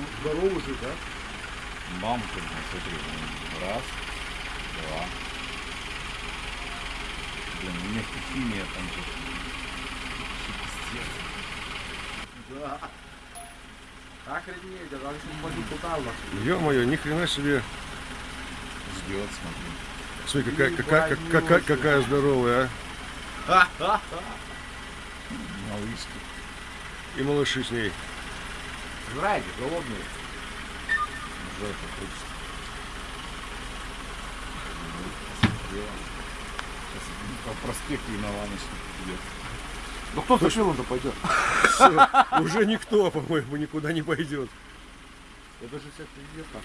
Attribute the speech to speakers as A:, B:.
A: Ну, здоровый же, да?
B: Мамка, блин, смотри, раз, два. Блин, у меня химия там же. Пиздец.
A: Да.
C: Ё-моё, ни хрена себе.
B: Ждет, смотри.
C: Смотри, какая, какая, какая, какая, какая здоровая, а.
B: Малышки.
C: И малыши с ней.
A: Жрайте, голодные.
B: Жопа хочет. Посмотрела. Сейчас по проспекту и на ланочку идет.
A: Ну кто за шилом-то пойдет?
C: Уже никто, по-моему, никуда не пойдет.
A: Это же все пиздец нахуй.